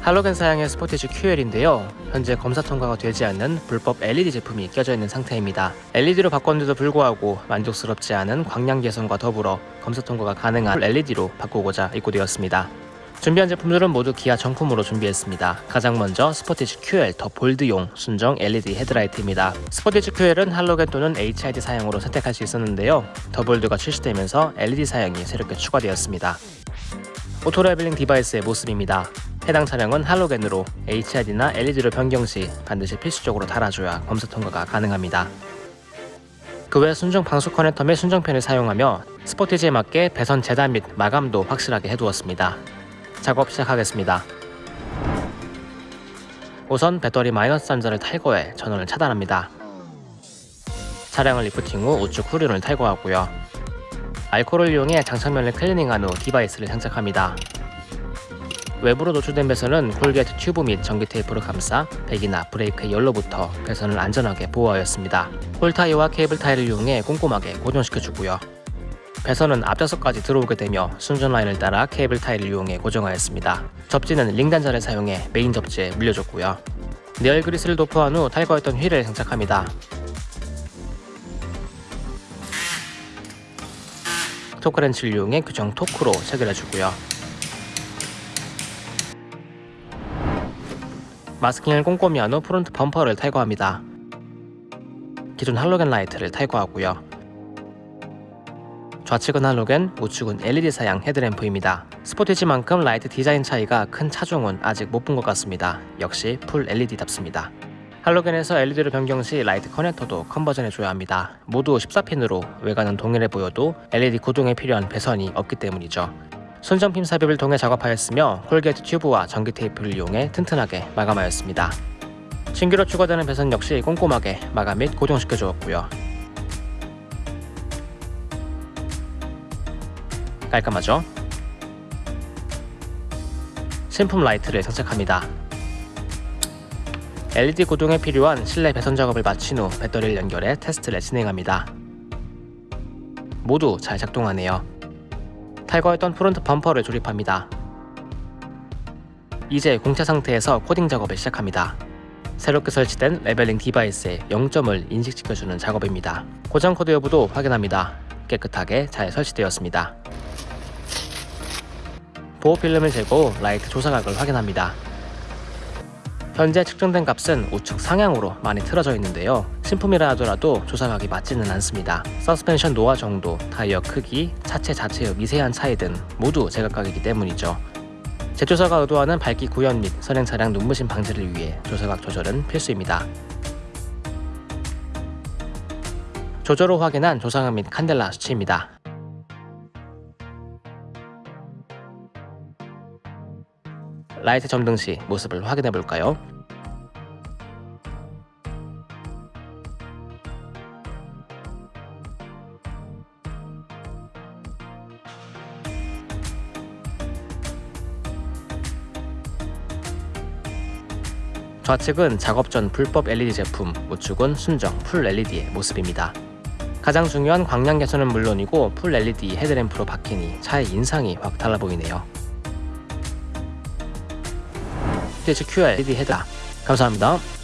할로겐 사양의 스포티지 QL인데요. 현재 검사 통과가 되지 않는 불법 LED 제품이 껴져 있는 상태입니다. LED로 바꿨는데도 불구하고 만족스럽지 않은 광량 개선과 더불어 검사 통과가 가능한 LED로 바꾸고자 입고되었습니다. 준비한 제품들은 모두 기아 정품으로 준비했습니다. 가장 먼저 스포티지 QL 더 볼드용 순정 LED 헤드라이트입니다. 스포티지 QL은 할로겐 또는 HID 사양으로 선택할 수 있었는데요. 더 볼드가 출시되면서 LED 사양이 새롭게 추가되었습니다. auto leveling device의 모습입니다. 해당 차량은 할로겐으로 HID나 LED로 변경 시 반드시 필수적으로 달아줘야 검사 통과가 가능합니다. 그 외 순정 방수 커넥터 및 순정핀을 사용하며 스포티지에 맞게 배선 재단 및 마감도 확실하게 해두었습니다. 작업 시작하겠습니다. 우선 배터리 마이너스 단자를 탈거해 전원을 차단합니다. 차량을 리프팅 후 우측 후륜을 탈거하고요. 알코올을 이용해 장착면을 클리닝한 후 device를 장착합니다. 외부로 노출된 배선은 corrugate tube 및 전기 테이프로 감싸 배기나 브레이크의 열로부터 배선을 안전하게 보호하였습니다. hole tie와 케이블 타이를 이용해 꼼꼼하게 고정시켜주고요. 배선은 앞좌석까지 들어오게 되며 순정 라인을 따라 케이블 타이를 이용해 고정하였습니다. 접지는 링 단자를 사용해 메인 접지에 물려줬고요. 내열 그리스를 도포한 후 탈거했던 휠을 장착합니다. 토크렌치를 이용해 규정 토크로 체결해주고요. 마스킹을 꼼꼼히 한 후 프론트 범퍼를 탈거합니다. 기존 할로겐 라이트를 탈거하고요. 좌측은 할로겐, 우측은 LED 사양 헤드램프입니다. 스포티지만큼 라이트 디자인 차이가 큰 차종은 아직 못 본 것 같습니다. 역시 full LED답습니다. 할로겐에서 LED로 변경 시 라이트 커넥터도 conversion해줘야 합니다. 모두 14핀으로 외관은 동일해 보여도 LED 구동에 필요한 배선이 없기 때문이죠. 순정핀 삽입을 통해 작업하였으며 corrugate tube와 전기 테이프를 이용해 튼튼하게 마감하였습니다. 신규로 추가되는 배선 역시 꼼꼼하게 마감 및 고정시켜 주었고요. 깔끔하죠? 신품 라이트를 장착합니다. LED 구동에 필요한 실내 배선 작업을 마친 후 배터리를 연결해 테스트를 진행합니다. 모두 잘 작동하네요. 탈거했던 프론트 범퍼를 조립합니다. 이제 공차 상태에서 코딩 작업을 시작합니다. 새롭게 설치된 leveling device의 0점을 인식시켜주는 작업입니다. 고장 코드 여부도 확인합니다. 깨끗하게 잘 설치되었습니다. 보호 필름을 후 라이트 조사각을 확인합니다. 현재 측정된 값은 우측 상향으로 많이 틀어져 있는데요. 신품이라 하더라도 조사각이 맞지는 않습니다. 서스펜션 노화 정도, 타이어 크기, 차체 자체의 미세한 차이 등 모두 제각각이기 때문이죠. 제조사가 의도하는 밝기 구현 및 선행 차량 눈부심 방지를 위해 조사각 조절은 필수입니다. 조절 후 확인한 조사각 및 칸델라 수치입니다. 라이트 점등 시 모습을 확인해 볼까요? 좌측은 작업 전 불법 LED 제품, 우측은 순정 full LED의 모습입니다. 가장 중요한 광량 개선은 물론이고 full LED 헤드램프로 바뀌니 차의 인상이 확 달라 보이네요. 스포티지 QL LED 헤드램프 감사합니다.